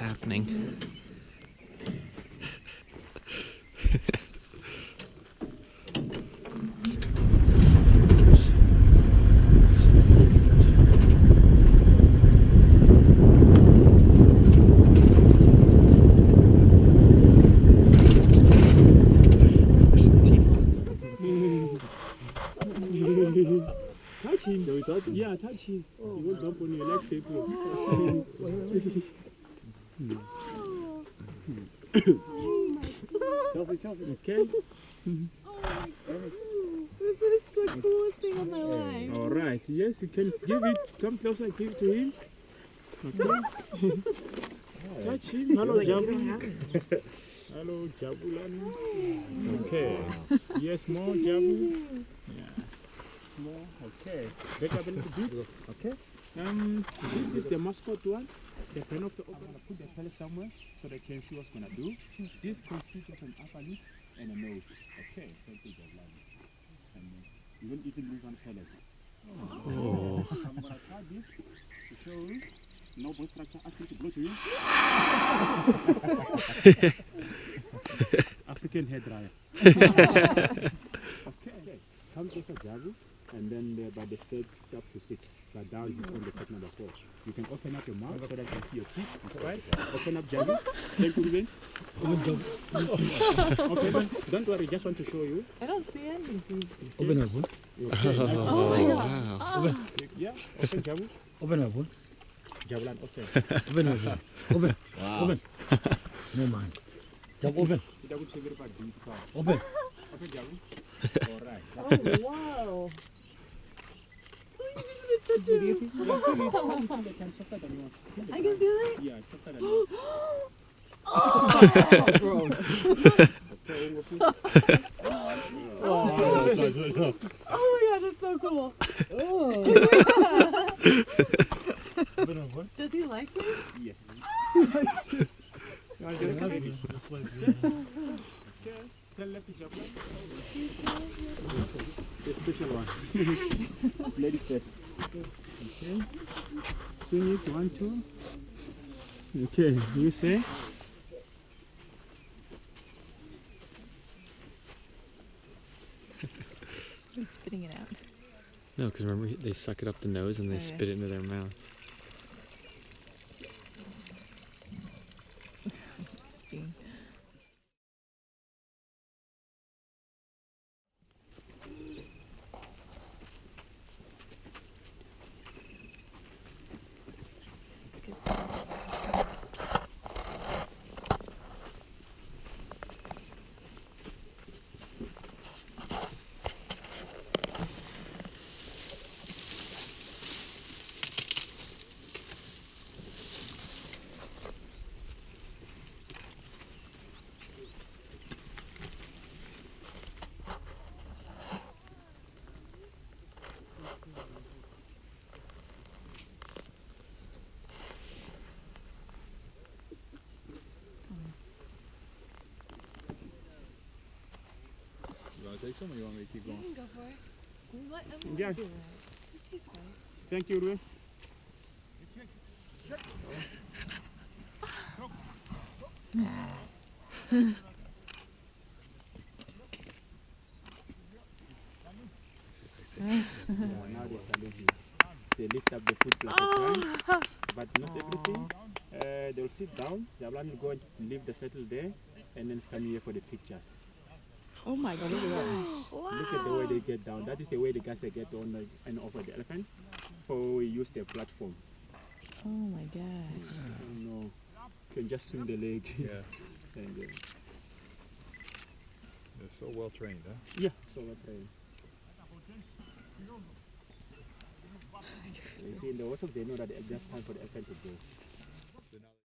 happening. touch him, though. Touch, yeah, touch him. Oh. He won't bump on your legs, people. Chelsea, Chelsea. Okay. This is the coolest thing of my life. All right. Yes, you can give it. Come closer. Give it to him. Okay. Touch him. Hello, Jabu. Hello, Jabulan. Okay. Yes, more Jabu. Yeah. More. Okay. Back up a little bit. Okay. Um, this is the mascot one. The pen of the I'm gonna put the pellet somewhere so they can see what's gonna do. This consists of an upper lip and a nose. Okay. Thank you, Jabulan. And uh, you don't even lose one pellet. Oh. I'm gonna try this to show you. No voice structure. Ask him to blow to you. African hair dryer. okay. Come closer, Javu, and then uh, by the third up to six. But down is on the step number four. You can open up your mouth so that you can see your teeth. That's right. Open up, Javu. Thank you, Ruben. okay, man. Don't worry. Just want to show you. I don't see anything. Open up, Okay. Oh my wow. god. Yeah. Open, Javu. open up, Javulan, open. open up, open, open. No man. Jump open, Kita pun cakap depan di kau. open. Open, Javu. Alright. Oh wow. I can feel it. Yeah, softer than yours. Oh, gross. Okay, we'll put- Oh my god, that's so cool. Oh. Does he like it? Yes. open. Okay. Tell lefty jump. Special one. it's ladies first. Okay. Swing it, one, two. Okay, you say? He's spitting it out. No, because remember they suck it up the nose and they Oh, yeah. spit it into their mouth. Some or you want me to keep going? You can go for it. Let him Yeah. do it. He's fine. Thank you, Ruben. yeah, they're challenging. They lift up the foot plus a time, but not everything. Uh, they'll sit down. The Ablan will go and leave the settle there, and then come here for the pictures. Oh my god. Look at the way they get down. That is the way the guys they get on the, and off of the elephant. For we use the platform. Oh my god. Oh no, you can just swing the leg. Yeah. and, uh, They're so well trained, huh? yeah, so well trained. You see, in the water, they know that it's just time for the elephant to go.